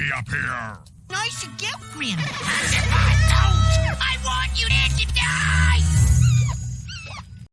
me up here. Nice to get Grim.